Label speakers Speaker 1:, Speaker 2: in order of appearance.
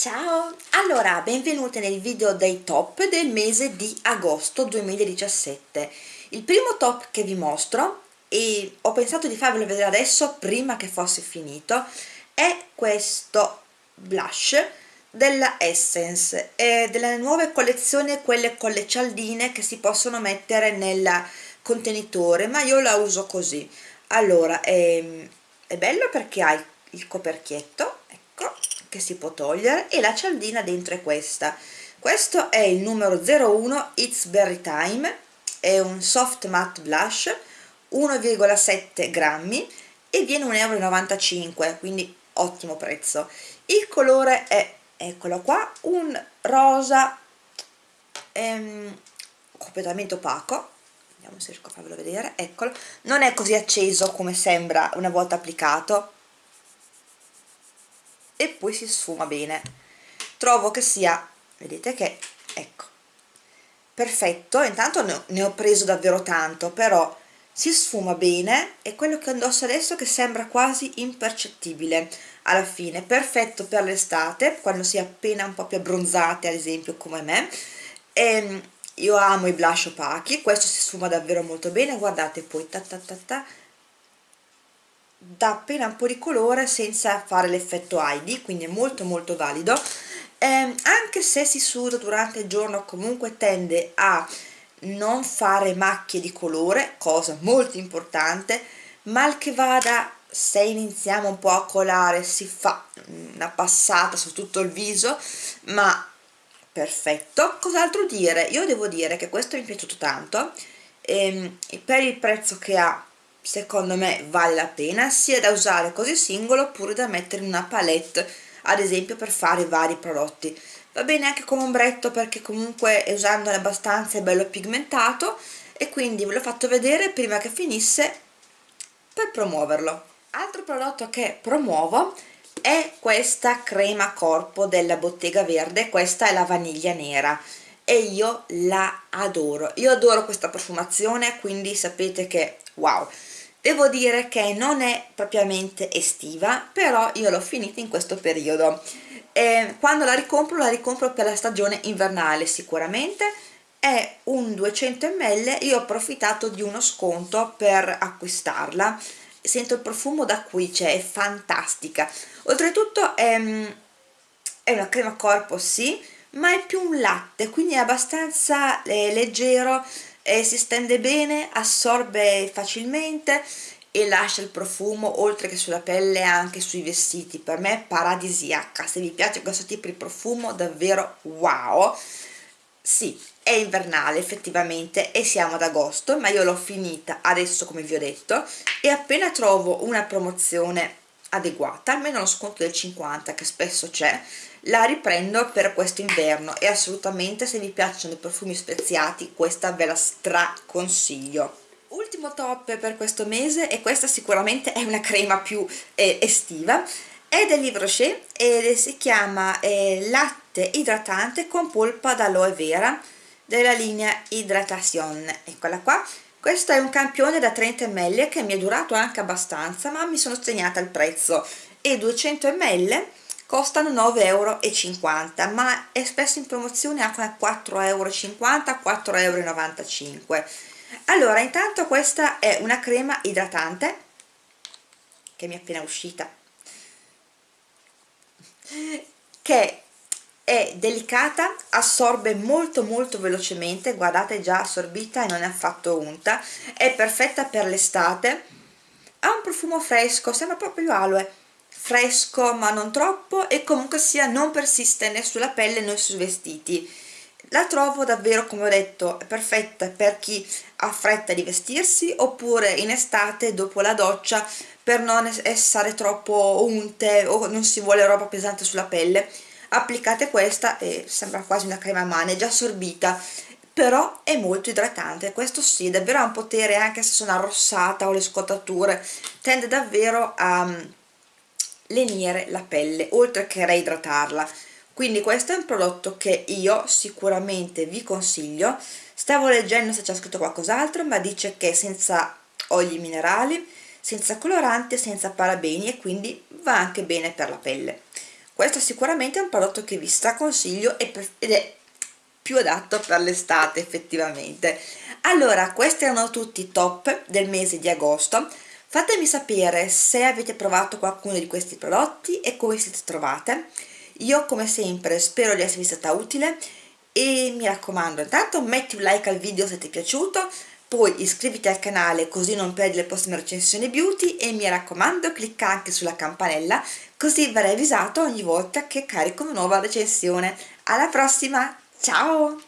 Speaker 1: Ciao! Allora, benvenute nel video dei top del mese di agosto 2017. Il primo top che vi mostro, e ho pensato di farvelo vedere adesso prima che fosse finito, è questo blush della Essence, è delle nuove collezioni, quelle con le cialdine che si possono mettere nel contenitore, ma io la uso così. Allora, è, è bello perché ha il coperchietto, ecco, che si può togliere e la cialdina dentro è questa. Questo è il numero 01 It's Berry Time. È un soft matte blush 1,7 grammi e viene 1,95 euro quindi ottimo prezzo. Il colore è eccolo qua un rosa ehm, completamente opaco. Vediamo se riesco a farvelo vedere. Eccolo. Non è così acceso come sembra una volta applicato e poi si sfuma bene. Trovo che sia vedete che ecco perfetto. Intanto ne ho preso davvero tanto però si sfuma bene e quello che indosso adesso che sembra quasi impercettibile. Alla fine perfetto per l'estate quando si è appena un po' più abbronzate ad esempio come me. E ehm, io amo i blush opachi questo si sfuma davvero molto bene guardate poi ta ta ta ta dà appena un po' di colore senza fare l'effetto Heidi, quindi è molto molto valido eh, anche se si suda durante il giorno comunque tende a non fare macchie di colore, cosa molto importante, mal che vada se iniziamo un po' a colare si fa una passata su tutto il viso, ma perfetto. Cos'altro dire? Io devo dire che questo mi è piaciuto tanto, ehm, per il prezzo che ha secondo me vale la pena sia da usare così singolo oppure da mettere in una palette ad esempio per fare vari prodotti. Va bene anche come ombretto perché comunque usandolo abbastanza è bello pigmentato e quindi ve l'ho fatto vedere prima che finisse per promuoverlo. Altro prodotto che promuovo è questa crema corpo della bottega verde questa è la vaniglia nera e io la adoro. Io adoro questa profumazione quindi sapete che wow devo dire che non è propriamente estiva però io l'ho finita in questo periodo. E quando la ricompro la ricompro per la stagione invernale sicuramente. È un 200 ml io ho approfittato di uno sconto per acquistarla. Sento il profumo da qui, cioè è fantastica. Oltretutto è, è una crema corpo sì ma è più un latte quindi è abbastanza eh, leggero e si stende bene, assorbe facilmente e lascia il profumo oltre che sulla pelle anche sui vestiti. Per me è paradisiaca. Se vi piace questo tipo di profumo davvero wow. Sì, è invernale effettivamente e siamo ad agosto ma io l'ho finita adesso come vi ho detto e appena trovo una promozione adeguata almeno lo sconto del 50 che spesso c'è. La riprendo per questo inverno e assolutamente se vi piacciono i profumi speziati questa ve la straconsiglio. Ultimo top per questo mese e questa sicuramente è una crema più eh, estiva è del Livre Rocher e si chiama eh, latte idratante con polpa d'aloe vera della linea Hydratation. Eccola qua questo è un campione da 30 ml che mi è durato anche abbastanza ma mi sono segnata il prezzo. E 200 ml costano 9,50 euro ma è spesso in promozione anche a 4,50 euro 4,95 euro allora intanto questa è una crema idratante che mi è appena uscita che delicata, assorbe molto molto velocemente, guardate già assorbita e non è affatto unta, è perfetta per l'estate, ha un profumo fresco, sembra proprio aloe, fresco ma non troppo e comunque sia non persiste né sulla pelle né sui vestiti. La trovo davvero come ho detto perfetta per chi ha fretta di vestirsi oppure in estate dopo la doccia per non essere troppo unte o non si vuole roba pesante sulla pelle applicate questa e sembra quasi una crema a mano, è già assorbita però è molto idratante, questo sì, davvero ha un potere anche se sono arrossata o le scottature, tende davvero a lenire la pelle oltre che reidratarla. Quindi questo è un prodotto che io sicuramente vi consiglio. Stavo leggendo se c'è scritto qualcos'altro ma dice che senza oli minerali senza coloranti senza parabeni e quindi va anche bene per la pelle questo sicuramente è un prodotto che vi straconsiglio ed è più adatto per l'estate effettivamente. Allora questi erano tutti i top del mese di agosto. Fatemi sapere se avete provato qualcuno di questi prodotti e come siete trovate. Io come sempre spero di esservi stata utile e mi raccomando intanto metti un like al video se ti è piaciuto poi iscriviti al canale così non perdi le prossime recensioni beauty e mi raccomando clicca anche sulla campanella così verrai avvisato ogni volta che carico una nuova recensione. Alla prossima ciao